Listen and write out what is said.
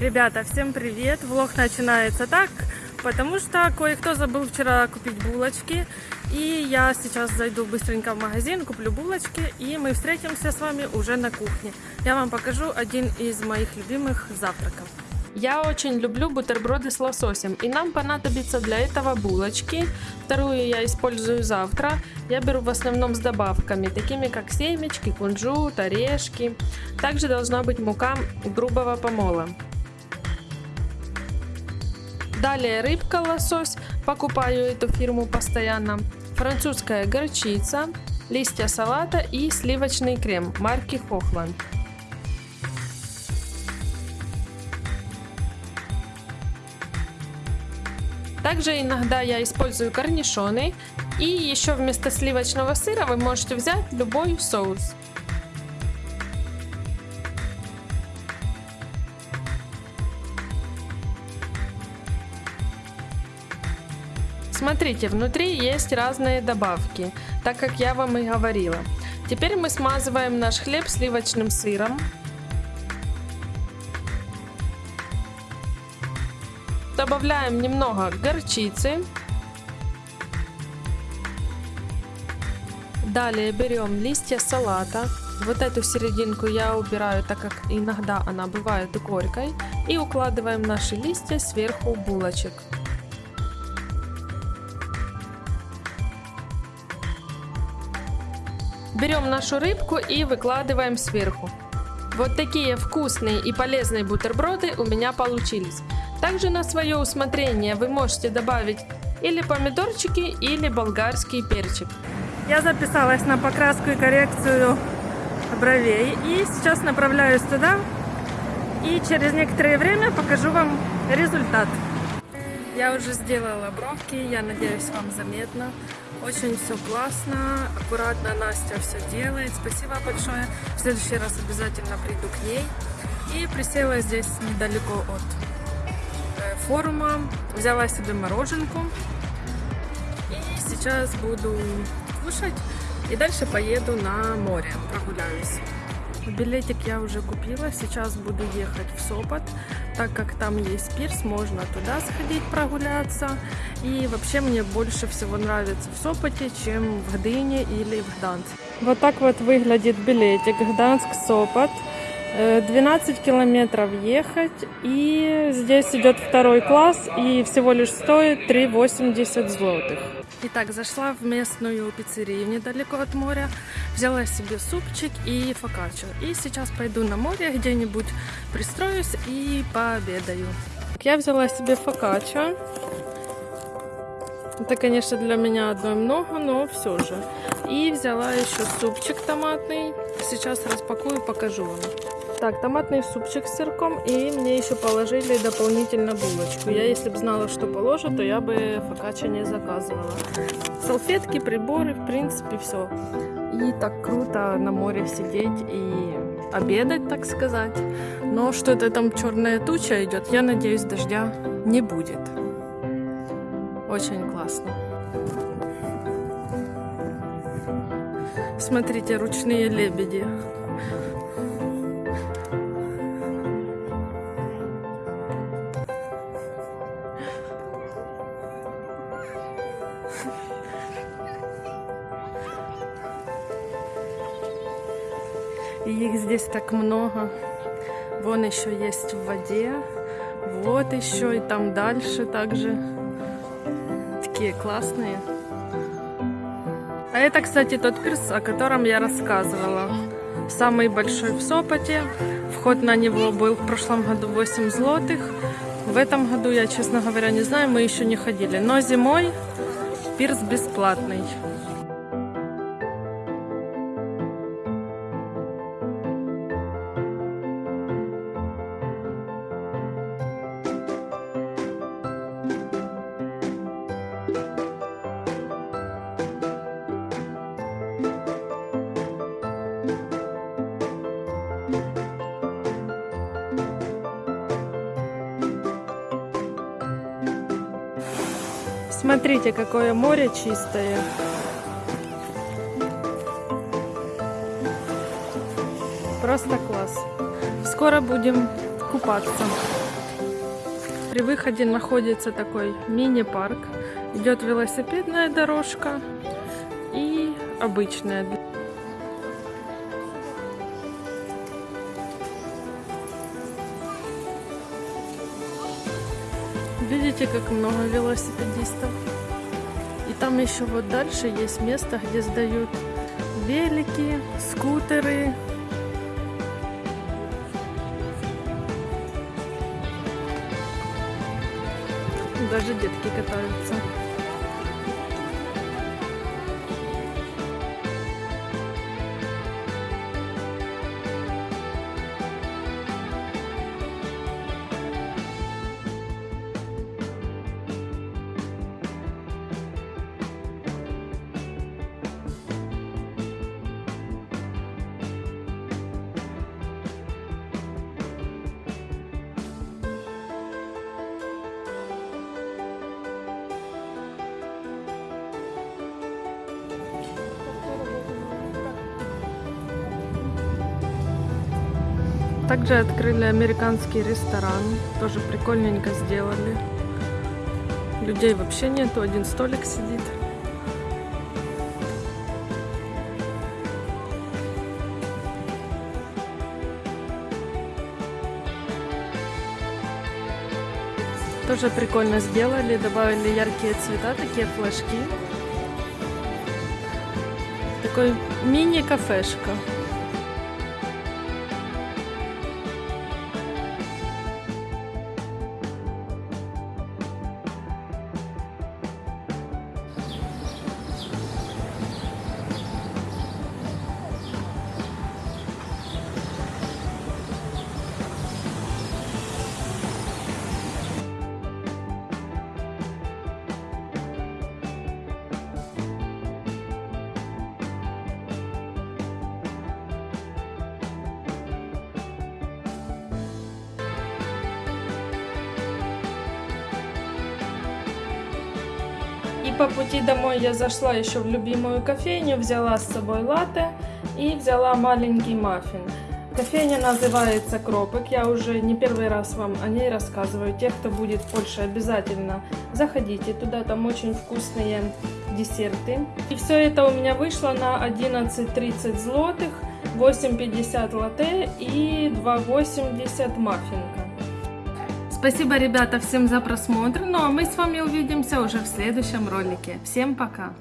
Ребята, всем привет! Влог начинается так, потому что кое-кто забыл вчера купить булочки. И я сейчас зайду быстренько в магазин, куплю булочки, и мы встретимся с вами уже на кухне. Я вам покажу один из моих любимых завтраков. Я очень люблю бутерброды с лососем, и нам понадобится для этого булочки. Вторую я использую завтра. Я беру в основном с добавками, такими как семечки, кунжут, орешки. Также должна быть мука грубого помола. Далее рыбка лосось, покупаю эту фирму постоянно. Французская горчица, листья салата и сливочный крем марки Хохланд. Также иногда я использую корнишоны. И еще вместо сливочного сыра вы можете взять любой соус. Смотрите, внутри есть разные добавки, так как я вам и говорила. Теперь мы смазываем наш хлеб сливочным сыром. Добавляем немного горчицы. Далее берем листья салата. Вот эту серединку я убираю, так как иногда она бывает горькой. И укладываем наши листья сверху булочек. Берем нашу рыбку и выкладываем сверху. Вот такие вкусные и полезные бутерброды у меня получились. Также на свое усмотрение вы можете добавить или помидорчики, или болгарский перчик. Я записалась на покраску и коррекцию бровей и сейчас направляюсь туда и через некоторое время покажу вам результат. Я уже сделала бровки, я надеюсь вам заметно. Очень все классно, аккуратно Настя все делает. Спасибо большое. В следующий раз обязательно приду к ней. И присела здесь недалеко от э, форума. Взяла себе мороженку. И сейчас буду кушать. И дальше поеду на море, прогуляюсь. Билетик я уже купила, сейчас буду ехать в Сопот, так как там есть пирс, можно туда сходить прогуляться. И вообще мне больше всего нравится в Сопоте, чем в Гдыне или в Гданьске. Вот так вот выглядит билетик Гданск-Сопот. 12 э, километров ехать и здесь идет второй класс и всего лишь стоит 3,80 злотых. Итак, зашла в местную пиццерию недалеко от моря, взяла себе супчик и фокаччо. И сейчас пойду на море, где-нибудь пристроюсь и пообедаю. Я взяла себе фокаччо. Это, конечно, для меня одной много, но все же. И взяла еще супчик томатный. Сейчас распакую, покажу вам. Так, томатный супчик с сырком. И мне еще положили дополнительно булочку. Я, если бы знала, что положат, то я бы фокаччо не заказывала. Салфетки, приборы, в принципе, все. И так круто на море сидеть и обедать, так сказать. Но что-то там черная туча идет. Я надеюсь, дождя не будет. Очень классно. Смотрите, ручные лебеди. И их здесь так много. Вон еще есть в воде. Вот еще и там дальше также. Такие классные. А это, кстати, тот пирс, о котором я рассказывала. Самый большой в Сопоте. Вход на него был в прошлом году 8 злотых. В этом году я, честно говоря, не знаю, мы еще не ходили. Но зимой пирс бесплатный. Смотрите, какое море чистое. Просто класс. Скоро будем купаться. При выходе находится такой мини-парк. Идет велосипедная дорожка и обычная. Видите, как много велосипедистов? И там еще вот дальше есть место, где сдают велики, скутеры. Даже детки катаются. Также открыли американский ресторан. Тоже прикольненько сделали. Людей вообще нету, один столик сидит. Тоже прикольно сделали, добавили яркие цвета, такие флажки. Такой мини-кафешка. По пути домой я зашла еще в любимую кофейню, взяла с собой латте и взяла маленький маффин. Кофейня называется Кропик, я уже не первый раз вам о ней рассказываю. Те, кто будет в Польше, обязательно заходите туда, там очень вкусные десерты. И все это у меня вышло на 11.30 злотых, 8.50 латте и 2.80 маффинка. Спасибо, ребята, всем за просмотр. Ну а мы с вами увидимся уже в следующем ролике. Всем пока!